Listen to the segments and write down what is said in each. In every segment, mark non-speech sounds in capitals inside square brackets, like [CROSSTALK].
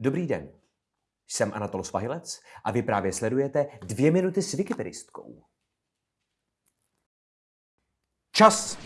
Dobrý den. Jsem Anatol Svahilec a vy právě sledujete dvě minuty s Wikipedistkou. Čas.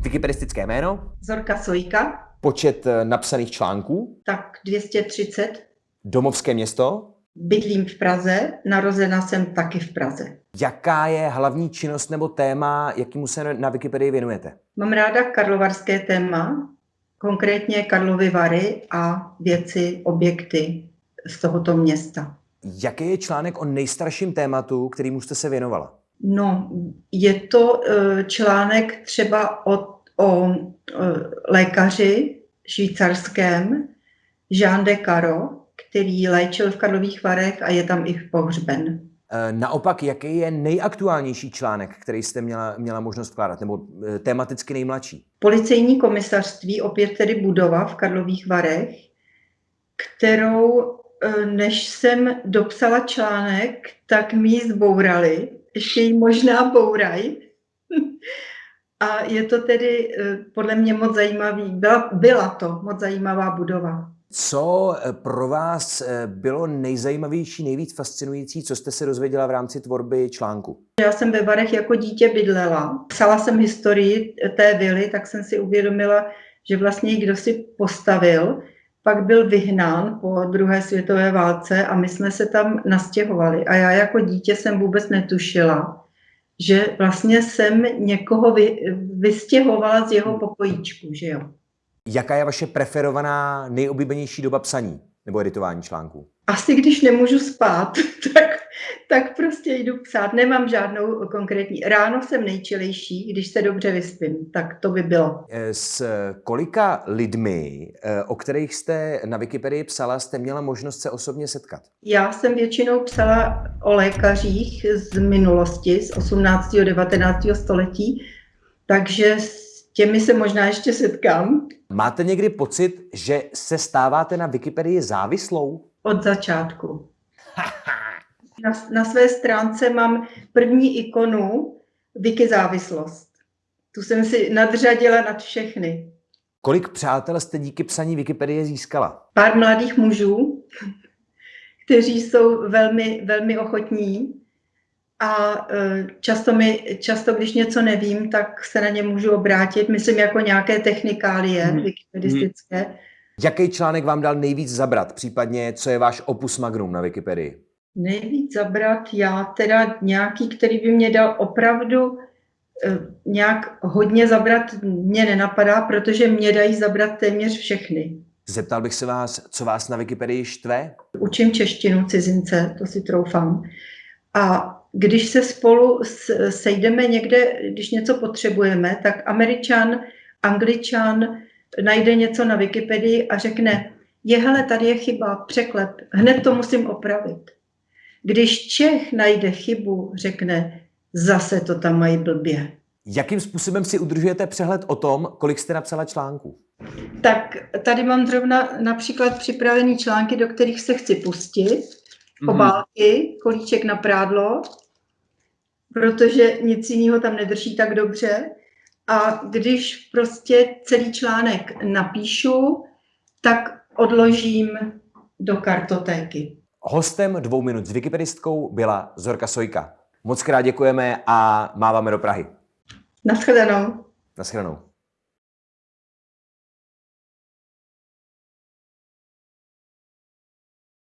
Wikipedistické jméno, Zorka Sojka, počet eh, napsaných článků, tak 230. domovské město, Bydlím v Praze, narozena jsem taky v Praze. jaká je hlavní činnost nebo téma, jakýmu se na Wikipedii věnujete. Mám ráda karlovarské téma, konkrétně Karlovy Vary a věci, objekty z tohoto města. Jaký je článek o nejstarším tématu, kterýmu jste se věnovala? No, je to eh, článek třeba o, o eh, lékaři švýcarském Jean de Caro, který léčil v Karlových Varech a je tam i pohřben. Eh, Naopak, jaký je nejaktuálnější článek, který jste měla, měla možnost vkládat, nebo eh, tematicky nejmladší? Policejní komisařství, opět tedy budova v Karlových Varech, kterou, eh, než jsem dopsala článek, tak mi ji zbourali. Ještě ji možná bouraj. [LAUGHS] A je to tedy podle mě moc zajímavý. Byla, byla to moc zajímavá budova. Co eh, pro vás eh, bylo nejzajímavější, nejvíc fascinující, co jste se dozvěděla v rámci tvorby článku? Já jsem ve Varech jako dítě bydlela. Psala jsem historii té vily, tak jsem si uvědomila, že vlastně kdo si postavil, pak byl vyhnán po druhé světové válce a my jsme se tam nastěhovali. A já jako dítě jsem vůbec netušila, že vlastně jsem někoho vy, vystěhovala z jeho pokojíčku, že jo. Jaká je vaše preferovaná, nejoblíbenější doba psaní nebo editování článků? Asi když nemůžu spát, [LAUGHS] tak, tak prostě jdu psát. Nemám žádnou konkrétní. Ráno jsem nejčilejší, když se dobře vyspím, tak to by bylo. Eh, S kolika lidmi, eh, o kterých jste na Wikipedii psala, jste měla možnost se osobně setkat? Já jsem většinou psala o lékařích z minulosti, z 18. a 19. století, takže s těmi se možná ještě setkám Máte někdy pocit, že se stáváte na Wikipedii závislou? od začátku. [LAUGHS] Na, na své stránce mám první ikonu Wiki závislost. Tu jsem si nadřadila nad všechny. Kolik přátel jste díky psaní Wikipedie získala? Pár mladých mužů, kteří jsou velmi, velmi ochotní a e, často, mi, často, když něco nevím, tak se na ně můžu obrátit, myslím jako nějaké technikálie Mhm. wikipedistické. Jaký článek vám dal nejvíc zabrat, případně co je váš opus magnum na Wikipedii? Nejvíc zabrat já teda nějaký, který by mě dal opravdu eh, nějak hodně zabrat, mě nenapadá, protože mě dají zabrat téměř všechny. Zeptal bych se vás, co vás na Wikipedii štve? Učím češtinu cizince, to si troufám. A když se spolu sejdeme někde, když něco potřebujeme, tak Američan, Angličan najde něco na Wikipedii a řekne, je hele, tady je chyba, překlep, hned to musím opravit. Když Čech najde chybu, řekne, zase to tam mají blbě. Jakým způsobem si udržujete přehled o tom, kolik jste napsala článků? Tak tady mám zrovna například připravený články, do kterých se chci pustit. Obálky, kolíček na prádlo, protože nic jiného tam nedrží tak dobře. A když prostě celý článek napíšu, tak odložím do kartotéky. Hostem dvou minut s Wikipedistkou byla Zorka Sojka. Moc krát děkujeme a máváme do Prahy. Naschledanou. Naschledanou.